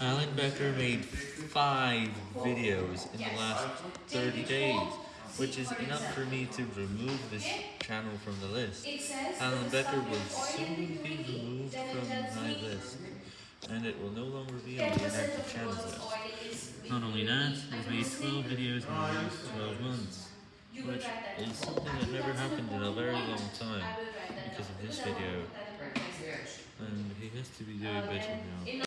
Alan Becker made 5 videos in the last 30 days, which is enough for me to remove this channel from the list. Alan Becker will soon be removed from my list, and it will no longer be on the inactive channels list. Not only that, he's made 12 videos in the last 12 months, which is something that never happened in a very long time because of this video, and he has to be doing better now.